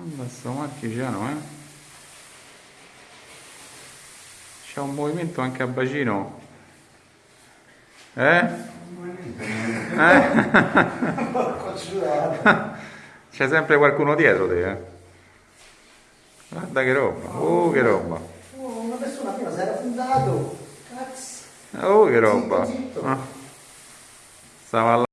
Guarda sto marchigiano, eh. C'è un movimento anche a bacino. Eh? Eh? eh? C'è sempre qualcuno dietro te, eh. Ah, Guarda che roba, oh che roba. Oh, una persona prima si era fundato. Cazzo. Oh che roba. Zitto, zitto. Ah. Stava là.